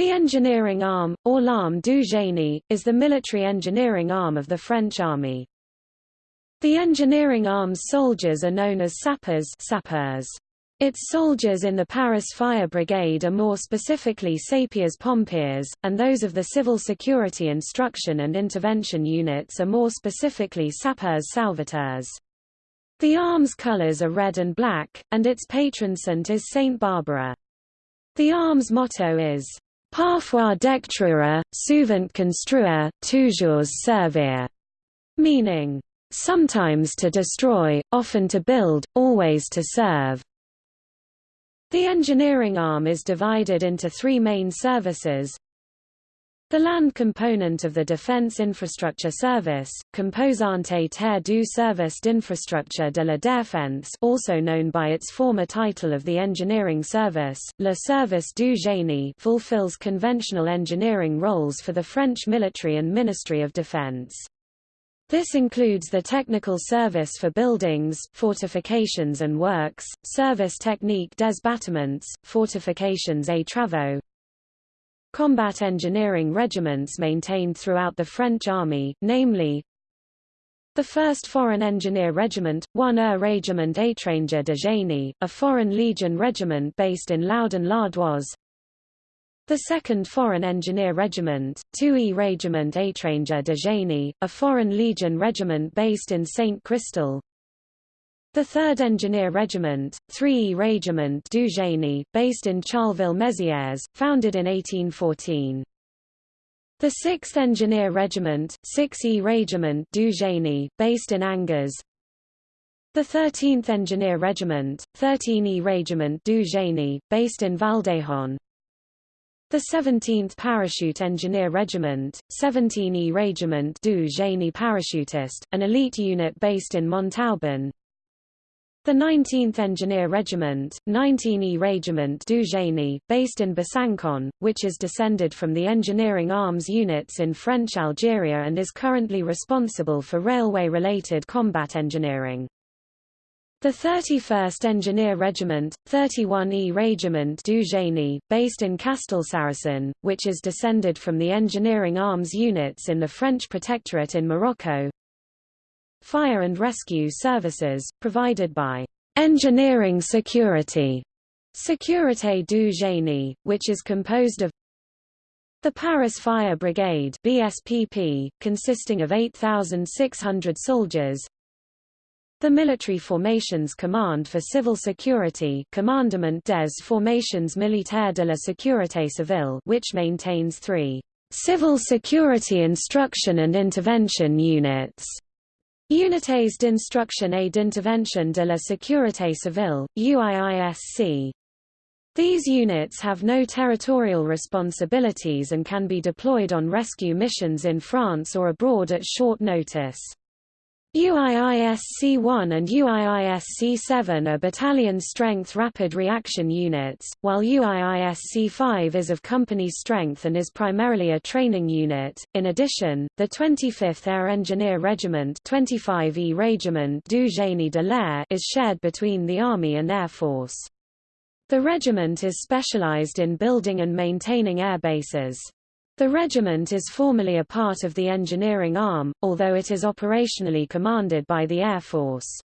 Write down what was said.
The engineering arm, or l'arme du génie, is the military engineering arm of the French army. The engineering arm's soldiers are known as sappers, sapeurs. Its soldiers in the Paris Fire Brigade are more specifically sapeurs pompiers, and those of the Civil Security Instruction and Intervention Units are more specifically sapeurs sauveteurs. The arm's colors are red and black, and its patron saint is Saint Barbara. The arm's motto is, Parfois détruire, souvent construire, toujours servir, meaning, sometimes to destroy, often to build, always to serve. The engineering arm is divided into three main services, the land component of the Defense Infrastructure Service, Composante Terre du Service d'Infrastructure de la Défense also known by its former title of the Engineering Service, Le Service du Génie fulfills conventional engineering roles for the French military and Ministry of Defense. This includes the technical service for buildings, fortifications and works, service technique des bâtiments, fortifications et travaux, combat engineering regiments maintained throughout the French army, namely the 1st Foreign Engineer Regiment, 1er Régiment Étranger de Génie, a Foreign Legion regiment based in Laudun-l'Ardoise, the 2nd Foreign Engineer Regiment, 2e Régiment Étranger de Génie, a Foreign Legion regiment based in Saint-Christol, the 3rd Engineer Regiment, 3e Régiment du Génie, based in Charleville-Mézières, founded in 1814. The 6th Engineer Regiment, 6e Régiment du Génie, based in Angers. The 13th Engineer Regiment, 13e Régiment du Génie, based in Valdahon. The 17th Parachute Engineer Regiment, 17e Régiment du Génie Parachutiste, an elite unit based in Montauban. The 19th Engineer Regiment, 19e Régiment du Génie, based in Besançon, which is descended from the engineering arms units in French Algeria and is currently responsible for railway-related combat engineering. The 31st Engineer Regiment, 31e Régiment du Génie, based in Castelsarrasin, which is descended from the engineering arms units in the French Protectorate in Morocco, Fire and rescue services, provided by Engineering Security Sécurité du Génie, which is composed of the Paris Fire Brigade BSPP, consisting of 8,600 soldiers the Military Formations Command for Civil Security Commandement des Formations Militaires de la Sécurité Civile which maintains three civil security instruction and intervention units Unités d'instruction et d'intervention de la sécurité civile, UIISC. These units have no territorial responsibilities and can be deployed on rescue missions in France or abroad at short notice. UIISC-1 and UIISC-7 are battalion-strength rapid reaction units, while UIISC-5 is of company strength and is primarily a training unit. In addition, the 25th Air Engineer Regiment 25e Régiment du Génie de l'Air is shared between the Army and Air Force. The regiment is specialized in building and maintaining air bases. The regiment is formally a part of the engineering arm, although it is operationally commanded by the Air Force.